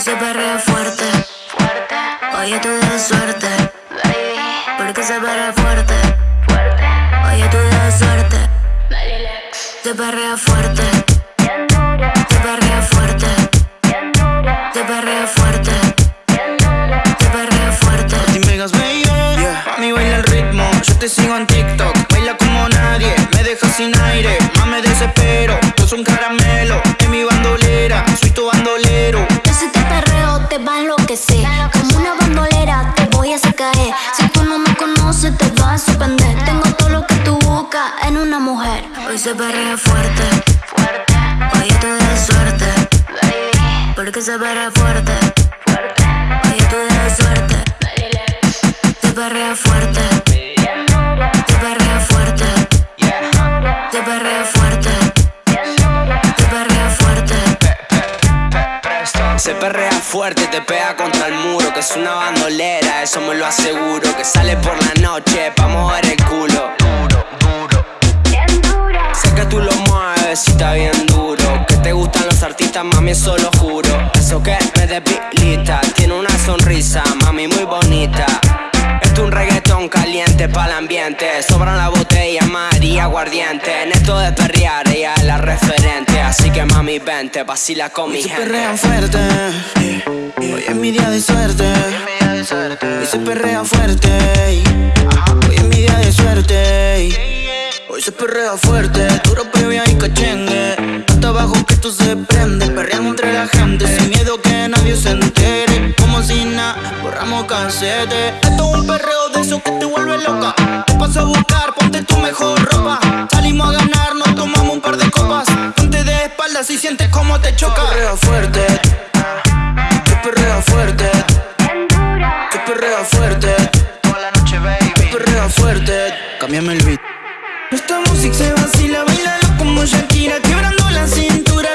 Se perrea fuerte. Fuerte. Hoy estoy de suerte. Baby. Porque se perrea fuerte. Fuerte. Hoy estoy de suerte. Se perrea fuerte. Se perrea fuerte. Se perrea fuerte. Se perrea fuerte. Megas baby, yeah. mami baila el ritmo, yo te sigo en TikTok, baila como nadie, me deja sin aire, más me desespero, soy un caramelo, te como una bandolera te voy a caer, si tú no me conoces te vas a sorprender, tengo todo lo que tú buscas en una mujer. Hoy se perrea fuerte. Fuerte. Hoy estoy de suerte. Porque se perrea fuerte. Fuerte. Hoy estoy de suerte. Se perrea fuerte. Se perrea fuerte. Se perrea fuerte. Se perrea fuerte, te pega contra el muro, que es una bandolera, eso me lo aseguro. Que sale por la noche pa' mover el culo. Duro, duro. Sé que tú lo mueves y está bien duro. Que te gustan los artistas, mami, eso lo juro. Eso que me debilita, tiene una sonrisa, mami, muy bonita. Esto es un reggaetón caliente para el ambiente. Sobran la botella, María aguardiente. En esto de perrear, ella es la referente. Así que mami, vente, vacila con mi Hoy se gente. perrea fuerte, hoy es mi día de suerte, hoy se perrea fuerte, hoy es mi día de suerte, hoy se perrea fuerte, duro previa y cachengue, hasta abajo que esto se prende, perreando entre la gente, sin miedo que nadie se entere, como si nada, borramos casete, un perreo de eso que te vuelve loca, te paso a buscar, ponte tu mejor ropa, salimos a ganar, nos tomamos un par de copas, ponte de espaldas y sientes cómo te choca, perrea fuerte, que perrea fuerte, que perrea fuerte, toda la noche baby, perrea fuerte, cámbiame el beat. Esta música se vacila, bailalo como Shakira, quebrando la cintura,